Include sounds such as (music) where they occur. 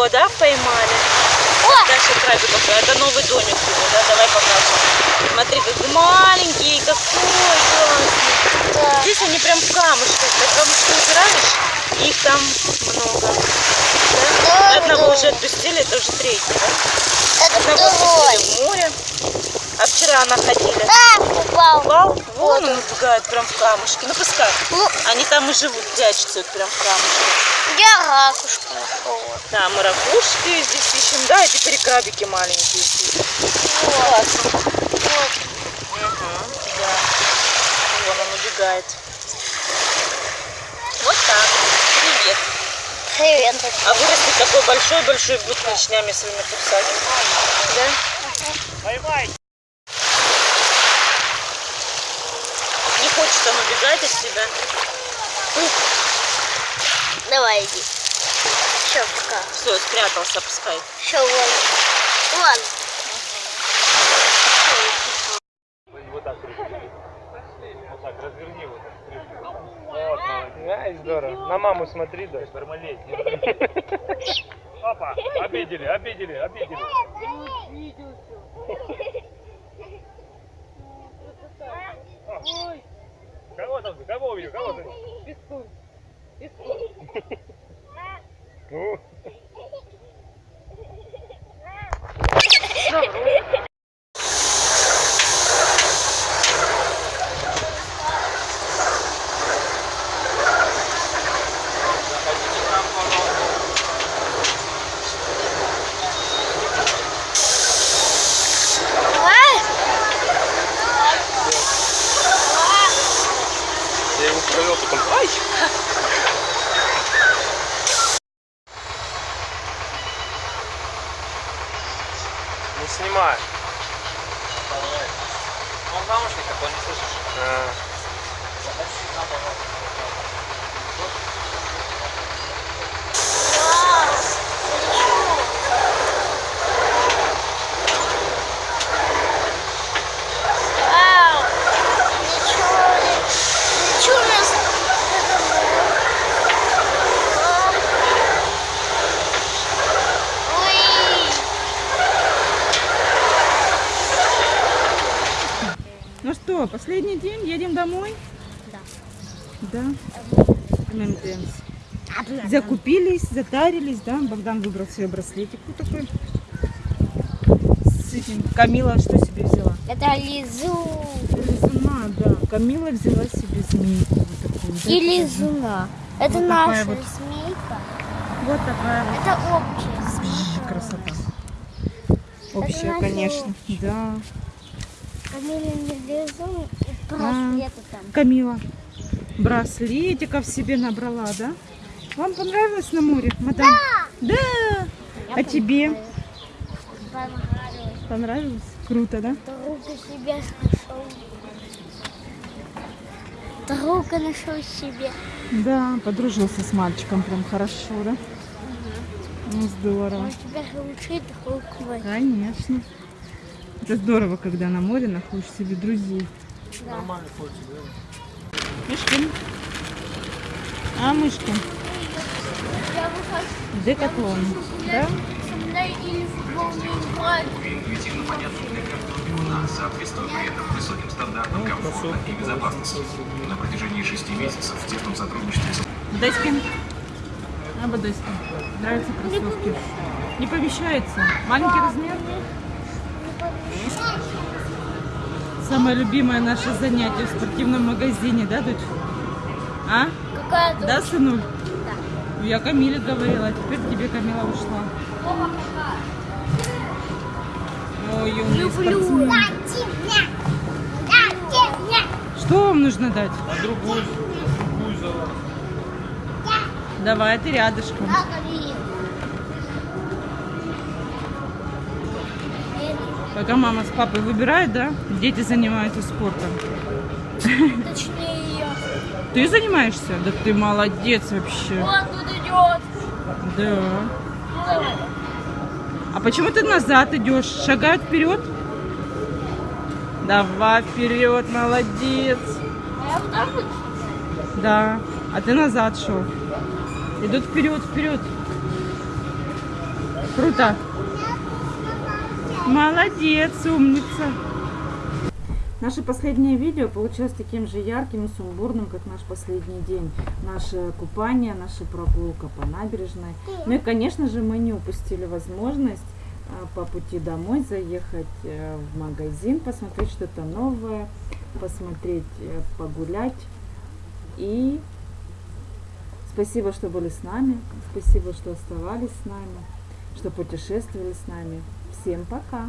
его, да, поймали? О! Дальше крабиков. Это новый домик его, да? Давай покажем. Смотри, какой маленький, какой классный. Да. Здесь они прям в камушках. Ты камушки убираешь, их там много. Да? Да, Одного да. уже отпустили, это уже третий, да? Одного отпустили в море. А вчера она ходили. А, упал. Упал? Вон он убегает прям в камушки. Ну пускай. Ну, Они там и живут, прячутся вот прям в камушках. я ракушку нашел. Да, мы ракушки здесь ищем. Да, и теперь крабики маленькие здесь. Классно. Вот. Мгм, да. Вон он убегает. Вот так. Привет. Привет. А вырастет такой большой-большой, будет клешнями своими кусать. Да? Не от себя. Давай иди. Все, пока. Все, спрятался, пускай. Все, вон. Вон. Вот так крути. Вот так, разверни вот так. Вот, молодец. Ай, здорово. На маму смотри, да. Бармалей. (laughs) Папа, обидели, обидели, обидели. Ой. Там? Кого увидел? Кого ты? Пескун. Ну, Давай. я его провел, потом. Ай! Не снимай. Он в наушниках, он не слышишь. А. последний день, едем домой? Да. Да. ММДМС. Закупились, затарились, да? Богдан выбрал себе браслетик вот такой. С этим. Камила что себе взяла? Это лизу. Лизуна, да. Камила взяла себе змейку вот такую. да, И лизуна. Это Вот наша вот. змейка. Вот такая вот Это общая змейка. красота. Общая, конечно. Да. Камиля не лизун и браслеты там. Камила браслетиков себе набрала, да? Вам понравилось на море, мадам? Да! А тебе? Понравилось. Понравилось? Круто, да? Друга себе нашел. Друга нашел себе. Да, подружился с мальчиком прям хорошо, да? Ну, здорово. Он тебя лучший друг мой. Конечно. Это здорово, когда на море находишь себе друзей. Да. Мышкин. А, Мышкин? Я выхожу Декатлон. Да? со мной или футбол не играть. интуитивно понятна для каждого нас, соответствуя при этом высоким стандартам комфорта и безопасности. На протяжении шести месяцев в тесном сотрудничестве с Дайскин. А, Бадайскин. Нравятся кроссовки. Не помещается. Маленький размер. Самое любимое наше занятие в спортивном магазине, да, дочь? А? Какая-то Да, сынуль? Да. Я Камиле говорила, а теперь тебе Камила ушла. Ой, умный люблю. спортсмен. Что вам нужно дать? А другую, другую взяла. Давай, ты рядышком. Пока мама с папой выбирают, да? Дети занимаются спортом. Точнее, я. Ты занимаешься? Да ты молодец вообще. Вот тут идет. Да. А почему ты назад идешь? Шагай вперед. Давай вперед, молодец. А я вот так вот. Да. А ты назад шел. Идут вперед, вперед. Круто. Молодец, умница. Наше последнее видео получилось таким же ярким и сумбурным, как наш последний день. Наше купание, наша прогулка по набережной. Ну и, конечно же, мы не упустили возможность а, по пути домой заехать э, в магазин, посмотреть что-то новое, посмотреть, э, погулять. И спасибо, что были с нами, спасибо, что оставались с нами, что путешествовали с нами. Всем пока!